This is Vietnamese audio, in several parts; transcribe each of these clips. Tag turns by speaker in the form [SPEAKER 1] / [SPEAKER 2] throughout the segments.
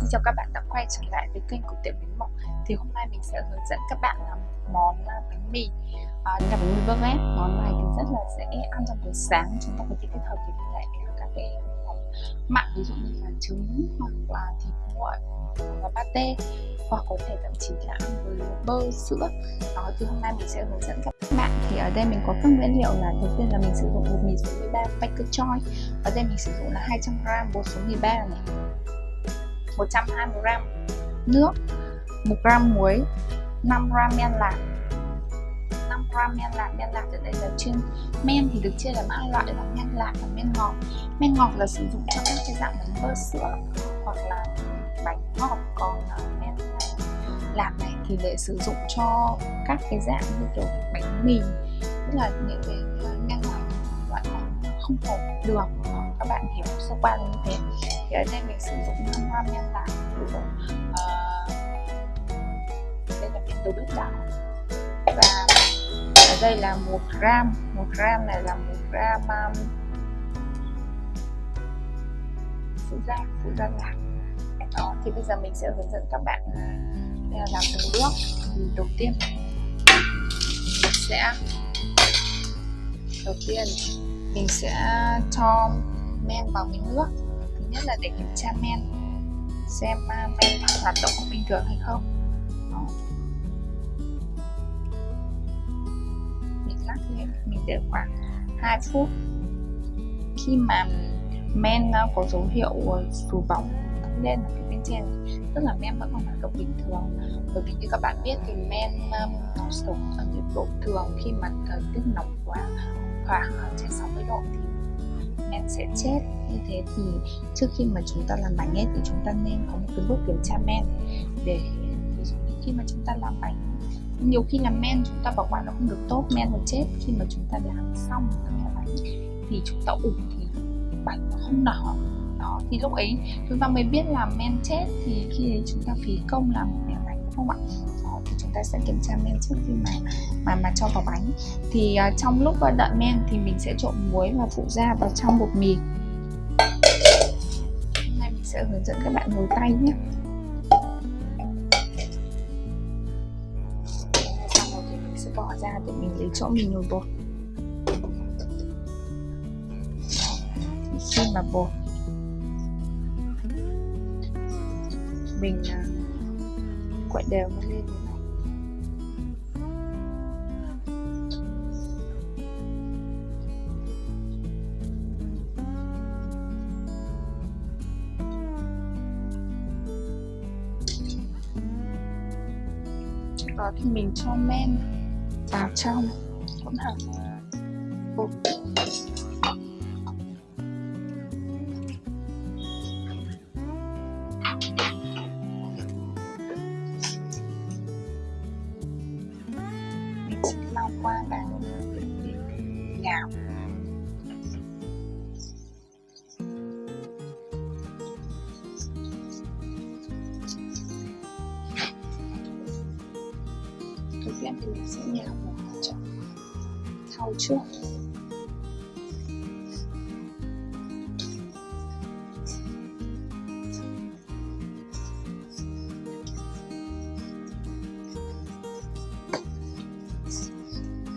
[SPEAKER 1] Xin chào các bạn đã quay trở lại với kênh của tiệm bánh Mộng Thì hôm nay mình sẽ hướng dẫn các bạn làm món à, bánh mì. À, là bánh mì vớt ép Món này thì rất là dễ ăn trong buổi sáng. Chúng ta có thể kết hợp với lại các cái món mặn ví dụ như là trứng hoặc là thịt nguội hoặc là pate hoặc có thể thậm chí là ăn với bơ sữa. Đó thì hôm nay mình sẽ hướng dẫn các bạn. Thì ở đây mình có các nguyên liệu là đầu tiên là mình sử dụng bột mì số 13 Baker Choy ở đây mình sử dụng là 200g bột số 13 này. 120g nước 1g muối 5g men lạc 5g men lạc men lạc ở đây là chuyên men thì được chia làm hai loại là men lạc và men ngọt. Men ngọt là sử dụng cho các cái dạng bánh bơ sữa hoặc là bánh ngọt, còn à, men à, lạc này thì để sử dụng cho các cái dạng như kiểu bánh mì, tức là những cái à, men lạc loại không có đường các bạn hiểu sơ qua như thế thì ở đây mình sử dụng năm gram men của uh, đây là miếng tố bích tạo và ở đây là một gram một gram này là một gram um, phụ gia phụ gia lạc đó thì bây giờ mình sẽ hướng dẫn các bạn ờ, làm từng bước. Thì đầu tiên mình sẽ đầu tiên mình sẽ cho men vào miếng nước nhất là để kiểm tra men, xem à, men hoạt động có bình thường hay không. Đó. mình lắc lên mình để khoảng 2 phút. Khi mà men à, có dấu hiệu à, sù bóng lên ở bên trên, tức là men vẫn còn hoạt động bình thường. Bởi vì như các bạn biết thì men nó sống ở nhiệt độ thường khi mà thời tiết nóng quá, khoảng trên 60 độ thì men sẽ chết. Như thế thì trước khi mà chúng ta làm bánh ấy thì chúng ta nên có một cái bước kiểm tra men để ví dụ như khi mà chúng ta làm bánh nhiều khi làm men chúng ta bảo quản nó không được tốt men nó chết. Khi mà chúng ta làm xong cái bánh thì chúng ta ủ thì bánh nó không đỏ đó thì lúc ấy chúng ta mới biết là men chết. Thì khi ấy chúng ta phí công làm một bánh đúng không ạ? đó, chúng ta sẽ kiểm tra men trước khi mà mà mà cho vào bánh. Thì uh, trong lúc uh, đợi men thì mình sẽ trộn muối và phụ gia vào trong bột mì. Hôm nay mình sẽ hướng dẫn các bạn nồi tay nhé. Thì mình sẽ bỏ ra để mình lấy chỗ mình nhồi bột. Khi mà bột mình à, quậy đều nó lên đó thì mình cho men vào trong hỗn hợp sẽ nhào một chậu thau trước.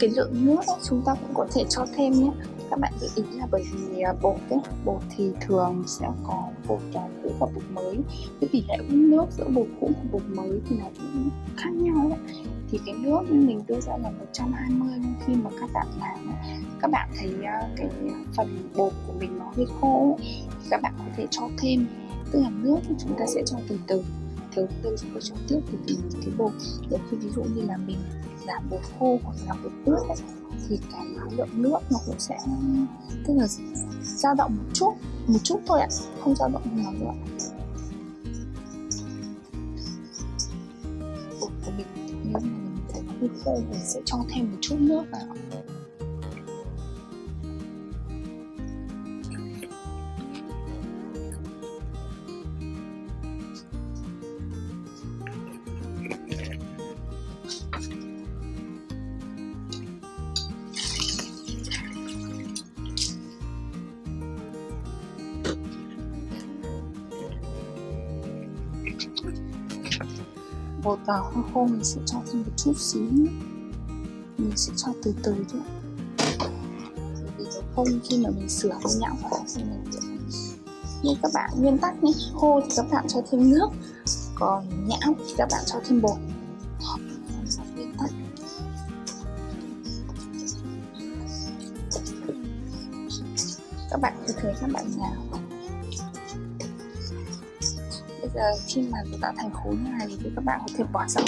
[SPEAKER 1] Cái lượng nước ấy, chúng ta cũng có thể cho thêm nhé. Các bạn lưu ý là bởi vì à, bột ấy bột thì thường sẽ có bột cũ và bột mới. Cái tỷ lệ uống nước giữa bột cũ và bột mới thì nó cũng khác nhau ấy thì cái nước mình đưa ra là 120 nhưng khi mà các bạn làm các bạn thấy à, cái phần bột của mình nó hơi khô ấy, thì các bạn có thể cho thêm. Tức là nước thì chúng ta sẽ cho từ từ thiếu từ chúng ta cho tiếp từ từ cái bột. Để khi ví dụ như là mình giảm bột khô hoặc là bột ướt ấy, thì cái lượng nước nó cũng sẽ tức là dao động một chút một chút thôi ạ không dao động nhiều nữa khi khô mình sẽ cho thêm một chút nước vào Thank you bột vào hoa khô mình sẽ cho thêm một chút xíu nữa. Mình sẽ cho từ từ thôi. Vì nó không khi mà mình sửa cái nhão vào thì mình như các bạn, nguyên tắc nhé. Khô thì các bạn cho thêm nước, còn nhão thì các bạn cho thêm bột. Nguyên tắc các bạn cứ thấy các bạn nào bây giờ khi mà chúng ta thành khối như này thì các bạn có thể bỏ sang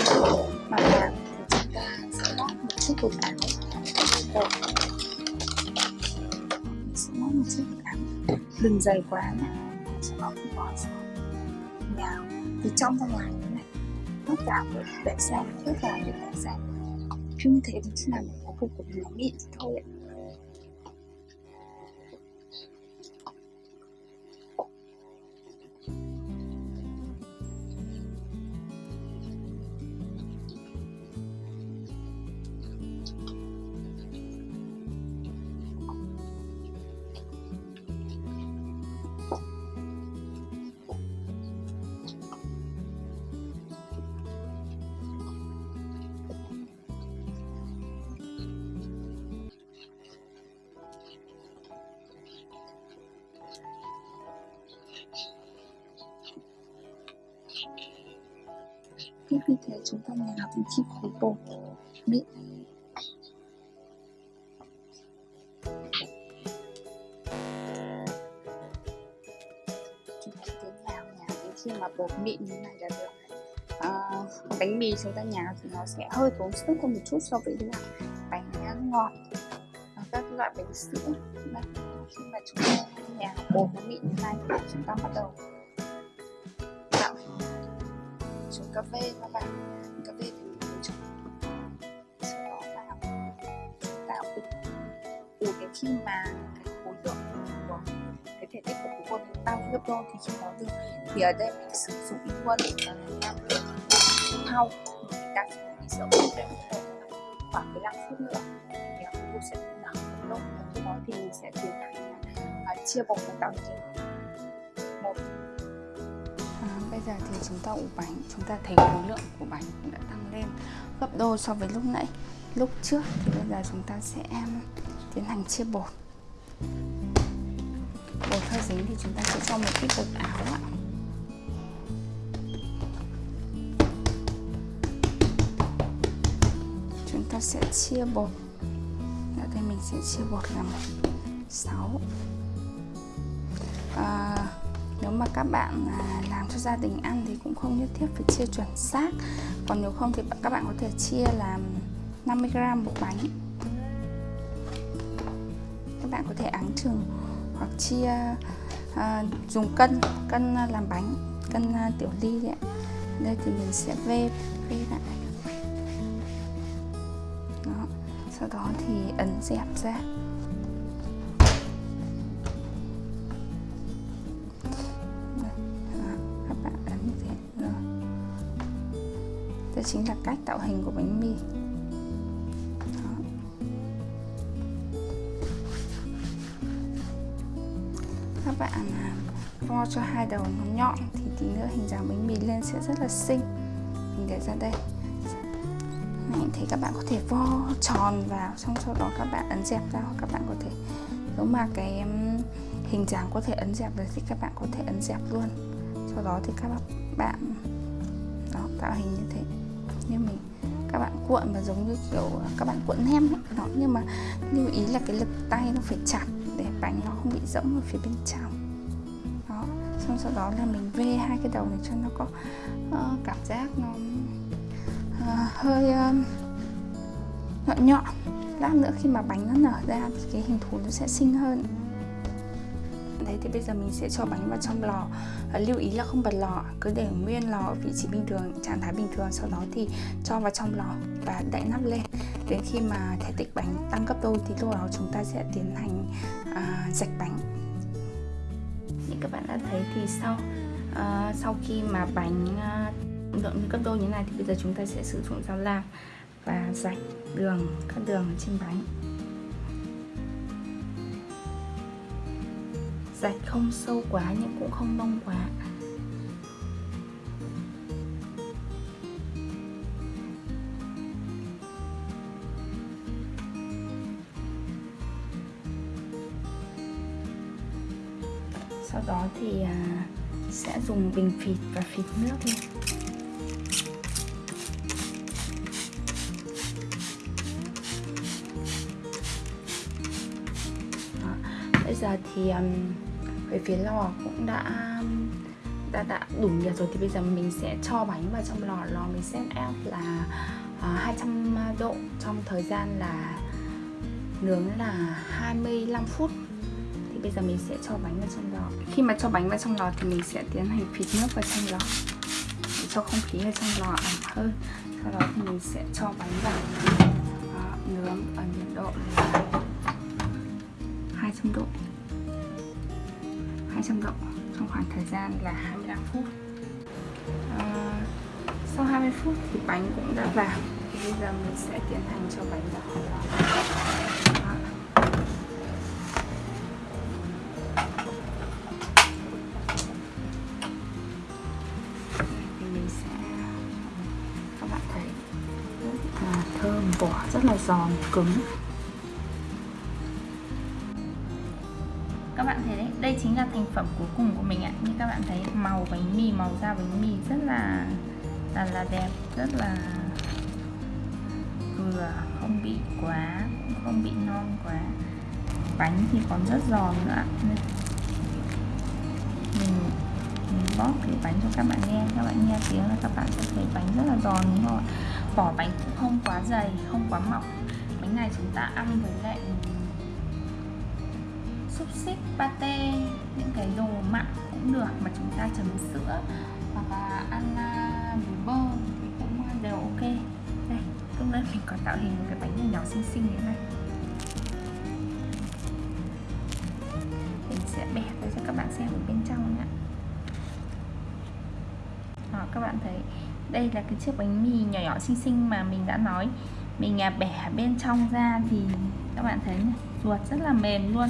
[SPEAKER 1] mặt hàng thì chúng ta sẽ lót một chiếc bột áo. Đầu. Sẽ lót một chiếc bột áo. Đừng dày quá nhé. Sẽ lót một bỏ sang nhà từ trong ra ngoài như này. Tất cả được để sinh, tất cả được để xem. Khi như thế thì sẽ làm một cục cục nó mịn thôi ạ. Biết như thế chúng ta nhào đến chi khối bột mịn chúng ta cứ nhào nhào đến khi mà bột mịn như này là được. À, bánh mì chúng ta nhào thì nó sẽ hơi tốn sức hơn một chút so với là bánh ngọt. Các loại bánh sữa. Đây, khi mà chúng ta nhào bột nó mịn như này chúng ta bắt đầu trồng cà phê các bạn. Cà phê thì mình trồng ờ, sau đó là tạo ủ ủ đến khi mà cái khối lượng của cái thể tích của khối bột tăng gấp đôi thì khi nó được thì ở đây mình sử dụng ý quân là làm thau. Mình đặt mình sẽ ủ đến khoảng 15 phút nữa thì ờ, khối bột sẽ nở lúc đó thì mình sẽ tiến hành uh, chia bột và tạo thành một giờ thì chúng ta ủ bánh chúng ta thấy khối lượng của bánh cũng đã tăng lên gấp đôi so với lúc nãy. Lúc trước thì bây giờ chúng ta sẽ tiến hành chia bột. Bột hơi dính thì chúng ta sẽ cho một ít bột áo ạ. Chúng ta sẽ chia bột. Dạ Ở đây mình sẽ chia bột làm 6 à, nếu mà các bạn à, làm cho gia đình ăn thì cũng không nhất thiết phải chia chuẩn xác. Còn nếu không thì các bạn có thể chia làm 50g một bánh. Các bạn có thể áng chừng hoặc chia à, dùng cân cân à, làm bánh cân à, tiểu ly đấy đây thì mình sẽ vê vê lại. Đó. sau đó thì ấn dẹp ra. Đây chính là cách tạo hình của bánh mì. Đó. các bạn à, vo cho hai đầu nó nhọn thì tí nữa hình dáng bánh mì lên sẽ rất là xinh. Mình để ra đây. Này thì các bạn có thể vo tròn vào, xong sau đó các bạn ấn dẹp ra, hoặc các bạn có thể, nếu mà cái hình dáng có thể ấn dẹp được thì các bạn có thể ấn dẹp luôn. Sau đó thì các bạn, đó, tạo hình như thế như mình các bạn cuộn mà giống như kiểu các bạn cuộn nem ấy. đó nhưng mà lưu ý là cái lực tay nó phải chặt để bánh nó không bị rỗng ở phía bên trong đó xong sau đó là mình vê hai cái đầu này cho nó có uh, cảm giác nó uh, hơi uh, nhọn nhọn lát nữa khi mà bánh nó nở ra thì cái hình thù nó sẽ xinh hơn đấy thì bây giờ mình sẽ cho bánh vào trong lò. À, lưu ý là không bật lò cứ để nguyên lò ở vị trí bình thường trạng thái bình thường sau đó thì cho vào trong lò và đậy nắp lên. Đến khi mà thể tích bánh tăng gấp đôi thì lúc đó chúng ta sẽ tiến hành à, dạch bánh. Như các bạn đã thấy thì sau à, sau khi mà bánh à, lượng gấp đôi như này thì bây giờ chúng ta sẽ sử dụng dao lam và rạch đường các đường trên bánh. dạch không sâu quá nhưng cũng không nông quá.
[SPEAKER 2] Sau đó thì à, sẽ dùng bình phịt và phịt nước lên bây giờ thì um, về phía lò cũng đã đã đã đủ nhiệt rồi thì bây giờ mình sẽ cho bánh vào trong lò. Lò mình set up là à, uh, 200 độ trong thời gian là nướng là 25 phút. Thì bây giờ mình sẽ cho bánh vào trong lò. Khi mà cho bánh vào trong lò thì mình sẽ tiến hành phịt nước vào trong lò. Để cho không khí ở trong lò ẩm hơn. Sau đó thì mình sẽ cho bánh vào uh, nướng ở nhiệt độ là 200 độ. 200 độ trong khoảng thời gian là 25 phút. À, sau 20 phút thì bánh cũng đã vào. Bây giờ mình sẽ tiến hành cho bánh vào. Các bạn thấy rất là thơm vỏ rất là giòn cứng.
[SPEAKER 1] Cuối cùng của mình ạ. Như các bạn thấy, màu bánh mì, màu da bánh mì rất là là là đẹp, rất là vừa, không bị quá, cũng không bị non quá. Bánh thì còn rất giòn nữa mình mình bóp cái bánh cho các bạn nghe. Các bạn nghe tiếng là các bạn sẽ thấy bánh rất là giòn, đúng không ạ? Vỏ bánh cũng không quá dày, không quá mỏng. Bánh này chúng ta ăn với lại xúc xích pate những cái đồ mặn cũng được mà chúng ta chấm sữa hoặc là ăn à, với bơ thì cũng đều ok. Đây lúc nãy mình có tạo hình một cái bánh nhỏ nhỏ xinh xinh như thế này. Mình sẽ bẻ ra cho các bạn xem ở bên trong nhé Đó, các bạn thấy đây là cái chiếc bánh mì nhỏ nhỏ xinh xinh mà mình đã nói. Mình à, bẻ bên trong ra thì các bạn thấy này ruột rất là mềm luôn,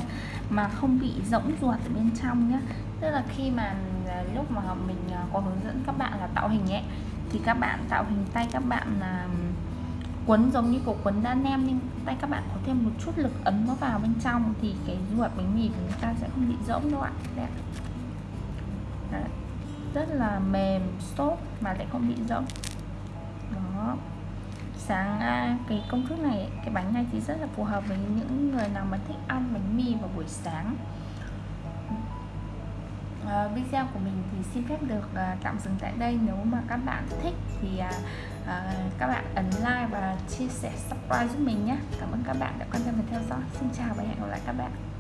[SPEAKER 1] mà không bị rỗng ruột ở bên trong nhé tức là khi mà à, lúc mà mình à, có hướng dẫn các bạn là tạo hình ấy, thì các bạn tạo hình tay các bạn là quấn giống như cổ quấn đa nem, nhưng tay các bạn có thêm một chút lực ấn nó vào bên trong thì cái ruột bánh mì của chúng ta sẽ không bị rỗng đâu ạ Đấy. Đấy. rất là mềm tốt mà lại không bị rỗng đó sáng à, cái công thức này cái bánh này thì rất là phù hợp với những người nào mà thích ăn bánh mì vào buổi sáng. À, video của mình thì xin phép được à, tạm dừng tại đây. Nếu mà các bạn thích thì à, à, các bạn ấn like và chia sẻ subscribe giúp mình nhé. Cảm ơn các bạn đã quan tâm và theo dõi. Xin chào và hẹn gặp lại các bạn.